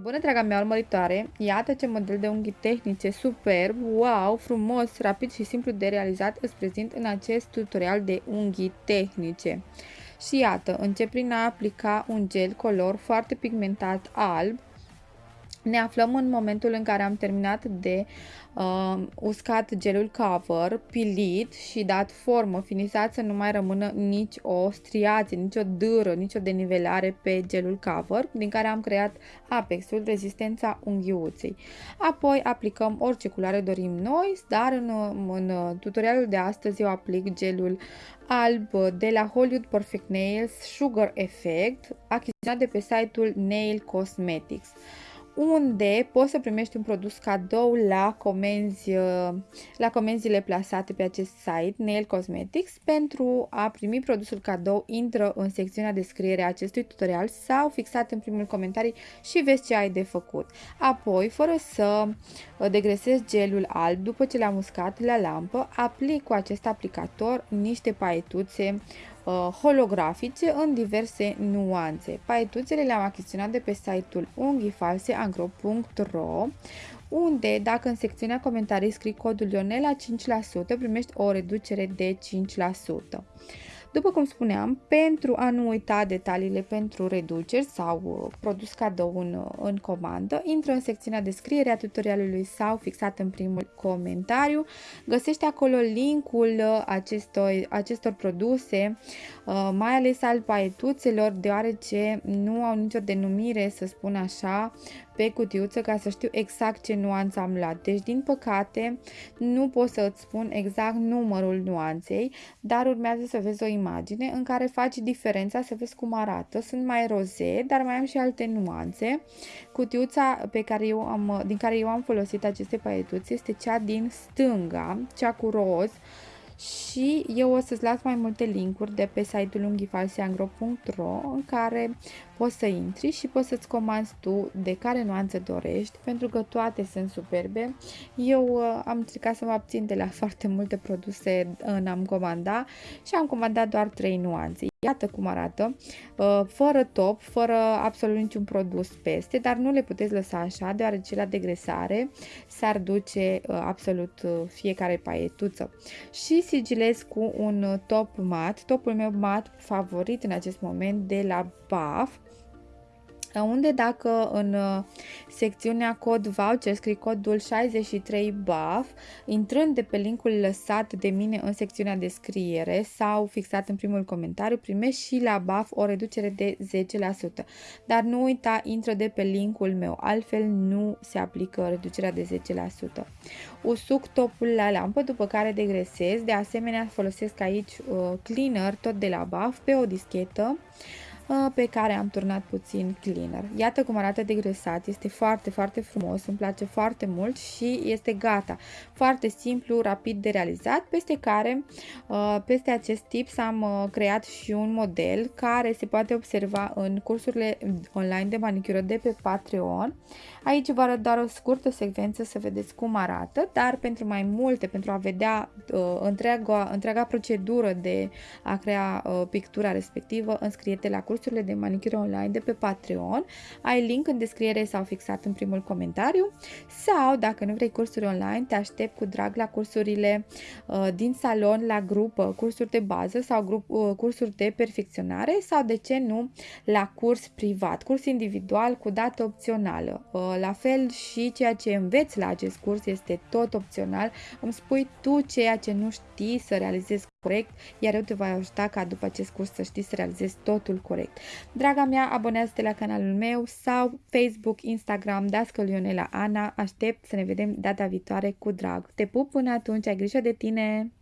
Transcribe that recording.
Bună, draga mea urmăritoare! Iată ce model de unghi tehnice superb, wow, frumos, rapid și simplu de realizat îți prezint în acest tutorial de unghi tehnice. Și iată, încep prin a aplica un gel color foarte pigmentat alb ne aflăm în momentul în care am terminat de uh, uscat gelul cover, pilit și dat formă, finisat să nu mai rămână nici o striație, nici o dâră, nici o denivelare pe gelul cover, din care am creat apexul, rezistența unghiuței. Apoi aplicăm orice culoare dorim noi, dar în, în tutorialul de astăzi eu aplic gelul alb de la Hollywood Perfect Nails Sugar Effect, achiziționat de pe site-ul Nail Cosmetics unde poți să primești un produs cadou la, comenzi, uh, la comenzile plasate pe acest site, Nail Cosmetics. Pentru a primi produsul cadou, intră în secțiunea descriere a acestui tutorial sau fixat în primul comentariu și vezi ce ai de făcut. Apoi, fără să uh, degresezi gelul alb, după ce l-am uscat la lampă, aplic cu acest aplicator niște paietuțe uh, holografice în diverse nuanțe. Paietuțele le-am achiziționat de pe site-ul unghifalseangro.ro unde, dacă în secțiunea comentarii scrii codul Ionela 5%, primești o reducere de 5%. După cum spuneam, pentru a nu uita detaliile pentru reduceri sau uh, produs cadou în, uh, în comandă, intră în secțiunea descriere a tutorialului sau fixat în primul comentariu. Găsești acolo linkul uh, acestor, acestor produse, mai ales al paietuțelor, deoarece nu au nicio denumire, să spun așa, pe cutiuță ca să știu exact ce nuanță am luat. Deci, din păcate, nu pot să îți spun exact numărul nuanței, dar urmează să vezi o imagine în care faci diferența, să vezi cum arată. Sunt mai roze, dar mai am și alte nuanțe. Cutiuța pe care eu am, din care eu am folosit aceste paietuțe este cea din stânga, cea cu roz, și eu o să-ți las mai multe linkuri de pe site-ul unghifalseangro.ro în care poți să intri și poți să-ți comanzi tu de care nuanță dorești, pentru că toate sunt superbe. Eu uh, am încercat să mă abțin de la foarte multe produse în am comandat și am comandat doar 3 nuanțe. Iată cum arată, uh, fără top, fără absolut niciun produs peste, dar nu le puteți lăsa așa, deoarece la degresare s-ar duce uh, absolut uh, fiecare paietuță. Și sigilez cu un top mat, topul meu mat favorit în acest moment de la BAF, unde dacă în uh, secțiunea cod voucher scrii codul 63BAF, intrând de pe linkul lăsat de mine în secțiunea descriere sau fixat în primul comentariu, primești și la BAF o reducere de 10%. Dar nu uita, intră de pe linkul meu, altfel nu se aplică reducerea de 10%. Usuc topul la lampă, după care degresez, de asemenea folosesc aici uh, cleaner, tot de la BAF, pe o dischetă, Uh, pe care am turnat puțin cleaner. Iată cum arată degresat, este foarte, foarte frumos, îmi place foarte mult și este gata. Foarte simplu, rapid de realizat, peste care, uh, peste acest tip am uh, creat și un model care se poate observa în cursurile online de manicură de pe Patreon. Aici vă arăt doar o scurtă secvență să vedeți cum arată, dar pentru mai multe, pentru a vedea întreaga, întreaga procedură de a crea pictura respectivă, înscrie-te la curs cursurile de manicură online de pe Patreon. Ai link în descriere sau fixat în primul comentariu sau dacă nu vrei cursuri online, te aștept cu drag la cursurile uh, din salon, la grup, uh, cursuri de bază sau grup, uh, cursuri de perfecționare sau de ce nu la curs privat, curs individual cu dată opțională. Uh, la fel și ceea ce înveți la acest curs este tot opțional. Îmi spui tu ceea ce nu știi să realizezi corect, iar eu te voi ajuta ca după acest curs să știi să realizezi totul corect. Draga mea, abonează-te la canalul meu sau Facebook, Instagram, Dascăl Ionela Ana. Aștept să ne vedem data viitoare cu drag. Te pup până atunci, ai grijă de tine!